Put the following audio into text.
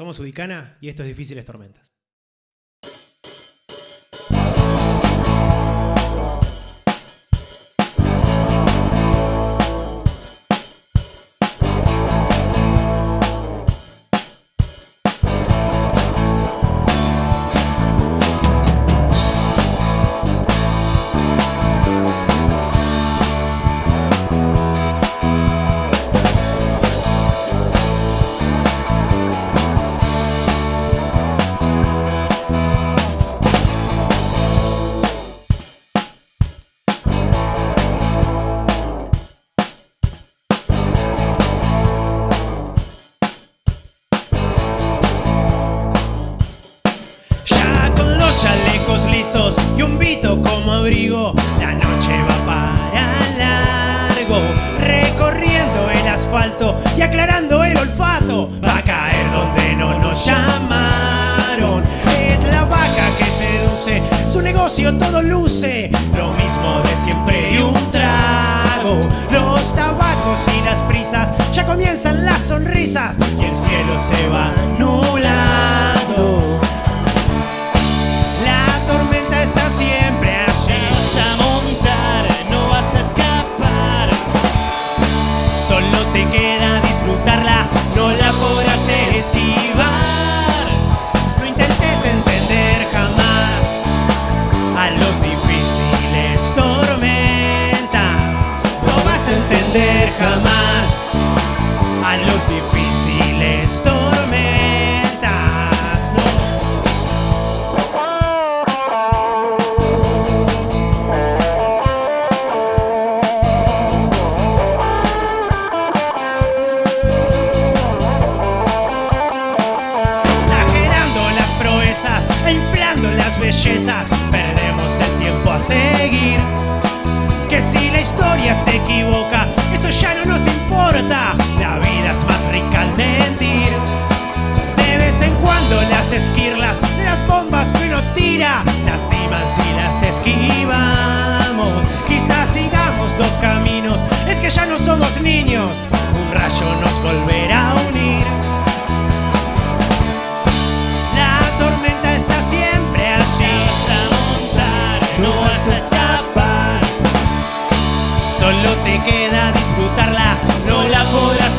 Somos Udicana y esto es Difíciles Tormentas. La noche va para largo, recorriendo el asfalto y aclarando el olfato, va a caer donde no nos llamaron. Es la vaca que seduce, su negocio todo luce, lo mismo de siempre y un trago. Los tabacos y las prisas, ya comienzan las sonrisas y el cielo se va jamás a los difíciles tormentas. Exagerando las proezas inflando las bellezas, perdemos el tiempo a seguir. Que si la historia se equivoca, eso ya no nos importa. La vida es más rica al mentir. De vez en cuando las esquirlas de las bombas que uno tira lastiman si las esquivamos. Quizás sigamos dos caminos, es que ya no somos niños. Un rayo nos volverá solo te queda disfrutarla, no la podrás